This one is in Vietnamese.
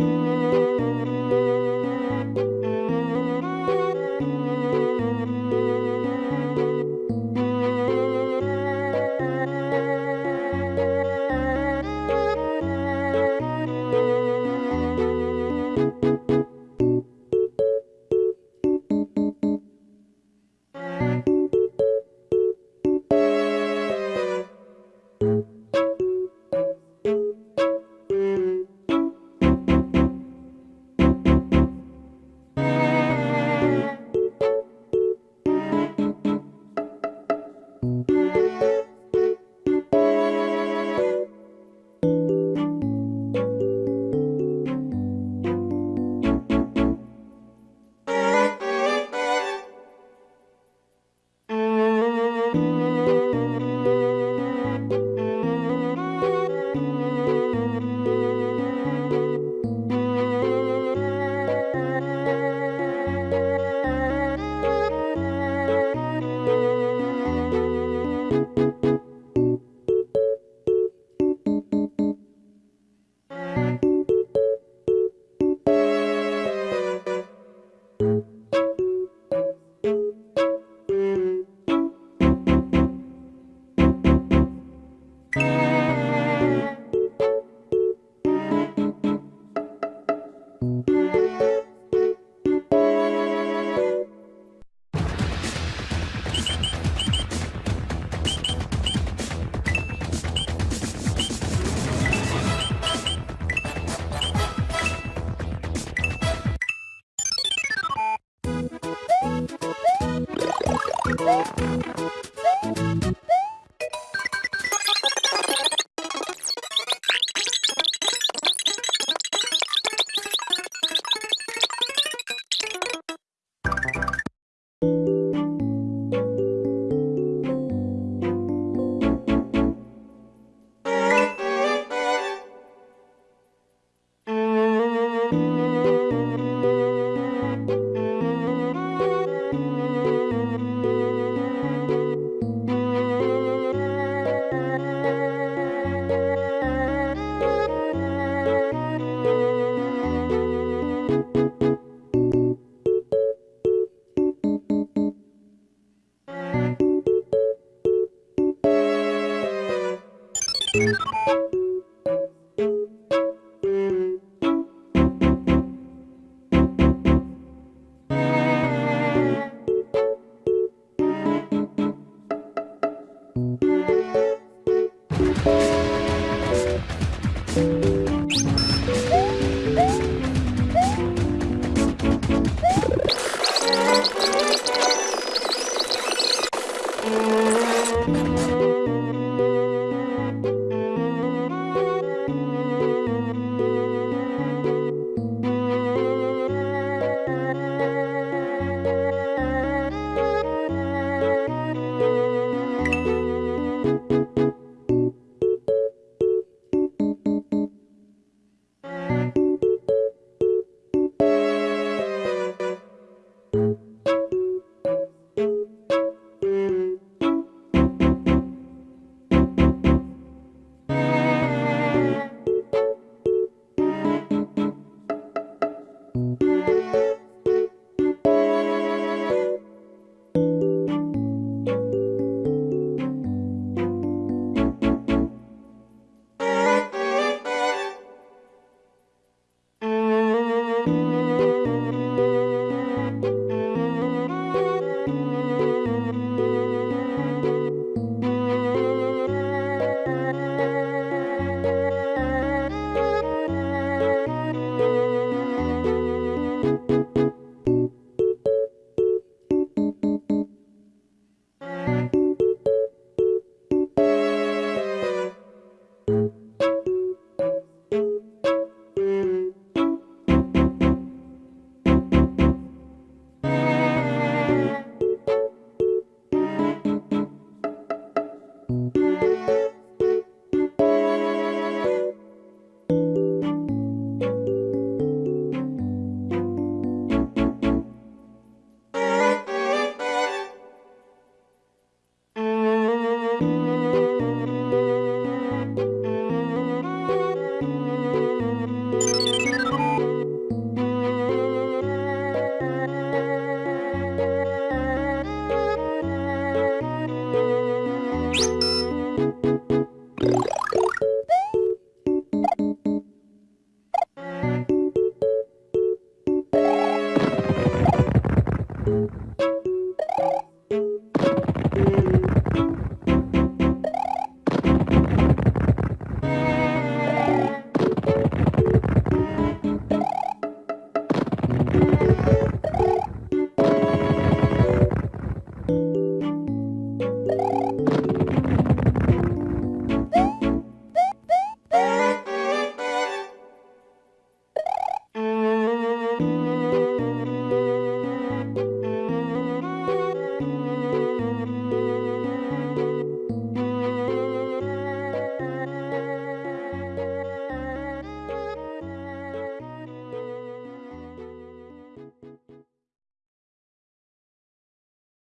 Música